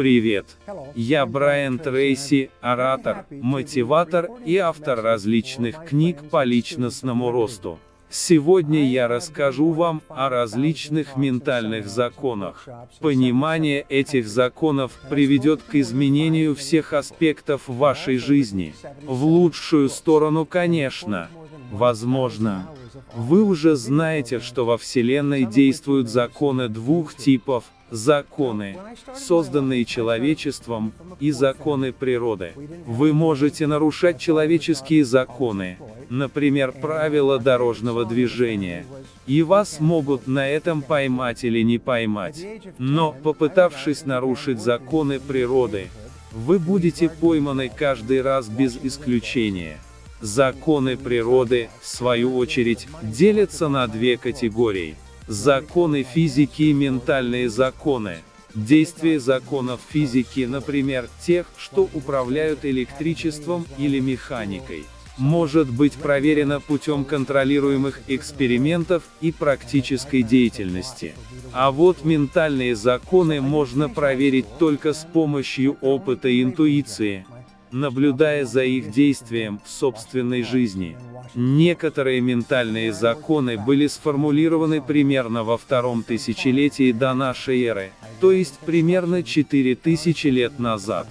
Привет! Я Брайан Трейси, оратор, мотиватор и автор различных книг по личностному росту. Сегодня я расскажу вам о различных ментальных законах. Понимание этих законов приведет к изменению всех аспектов вашей жизни. В лучшую сторону, конечно. Возможно. Вы уже знаете, что во Вселенной действуют законы двух типов – законы, созданные человечеством, и законы природы. Вы можете нарушать человеческие законы, например, правила дорожного движения, и вас могут на этом поймать или не поймать. Но, попытавшись нарушить законы природы, вы будете пойманы каждый раз без исключения. Законы природы, в свою очередь, делятся на две категории. Законы физики и ментальные законы. Действие законов физики, например, тех, что управляют электричеством или механикой, может быть проверено путем контролируемых экспериментов и практической деятельности. А вот ментальные законы можно проверить только с помощью опыта и интуиции, наблюдая за их действием в собственной жизни. Некоторые ментальные законы были сформулированы примерно во втором тысячелетии до нашей эры, то есть примерно 4000 лет назад.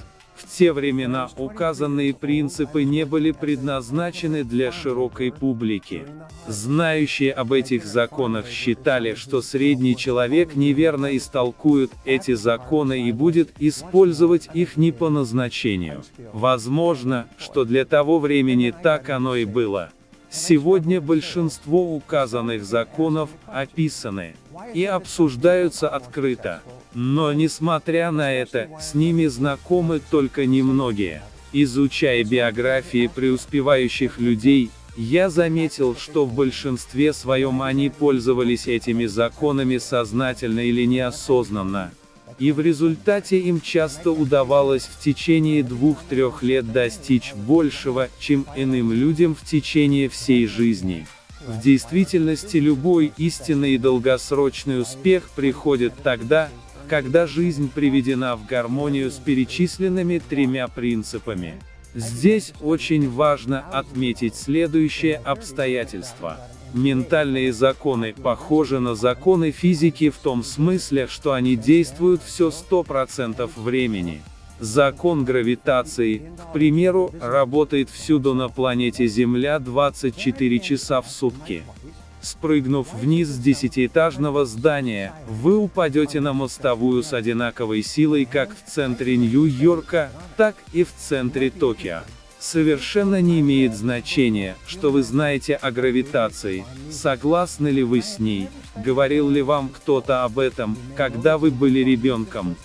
Те времена указанные принципы не были предназначены для широкой публики. Знающие об этих законах считали, что средний человек неверно истолкует эти законы и будет использовать их не по назначению. Возможно, что для того времени так оно и было. Сегодня большинство указанных законов описаны и обсуждаются открыто. Но несмотря на это, с ними знакомы только немногие. Изучая биографии преуспевающих людей, я заметил, что в большинстве своем они пользовались этими законами сознательно или неосознанно и в результате им часто удавалось в течение двух-трех лет достичь большего, чем иным людям в течение всей жизни. В действительности любой истинный и долгосрочный успех приходит тогда, когда жизнь приведена в гармонию с перечисленными тремя принципами. Здесь очень важно отметить следующее обстоятельство. Ментальные законы похожи на законы физики в том смысле, что они действуют все 100% времени. Закон гравитации, к примеру, работает всюду на планете Земля 24 часа в сутки. Спрыгнув вниз с десятиэтажного здания, вы упадете на мостовую с одинаковой силой как в центре Нью-Йорка, так и в центре Токио. Совершенно не имеет значения, что вы знаете о гравитации, согласны ли вы с ней, говорил ли вам кто-то об этом, когда вы были ребенком.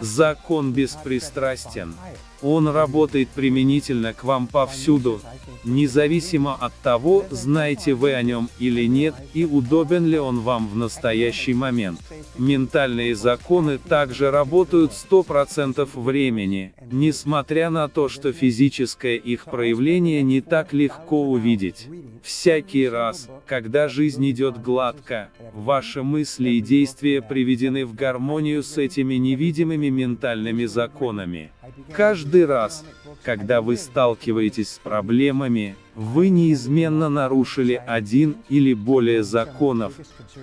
Закон беспристрастен. Он работает применительно к вам повсюду, независимо от того, знаете вы о нем или нет, и удобен ли он вам в настоящий момент. Ментальные законы также работают 100% времени, несмотря на то, что физическое их проявление не так легко увидеть. Всякий раз, когда жизнь идет гладко, ваши мысли и действия приведены в гармонию с этими невидимыми ментальными законами. Каждый раз, когда вы сталкиваетесь с проблемами, вы неизменно нарушили один или более законов,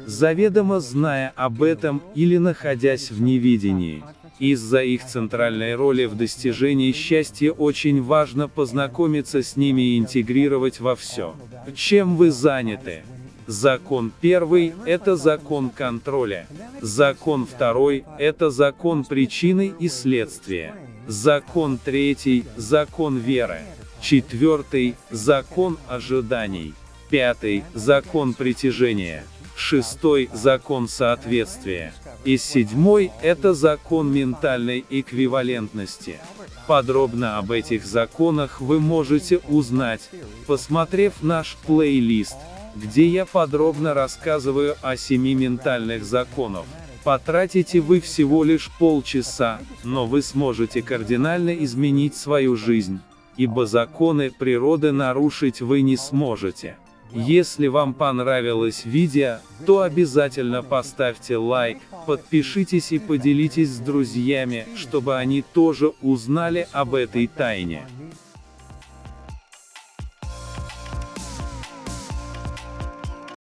заведомо зная об этом или находясь в невидении. Из-за их центральной роли в достижении счастья очень важно познакомиться с ними и интегрировать во все, чем вы заняты. Закон первый – это закон контроля. Закон второй – это закон причины и следствия. Закон третий – закон веры. Четвертый – закон ожиданий. Пятый – закон притяжения. Шестой – закон соответствия. И седьмой – это закон ментальной эквивалентности. Подробно об этих законах вы можете узнать, посмотрев наш плейлист, где я подробно рассказываю о семи ментальных законах. Потратите вы всего лишь полчаса, но вы сможете кардинально изменить свою жизнь, ибо законы природы нарушить вы не сможете. Если вам понравилось видео, то обязательно поставьте лайк, подпишитесь и поделитесь с друзьями, чтобы они тоже узнали об этой тайне.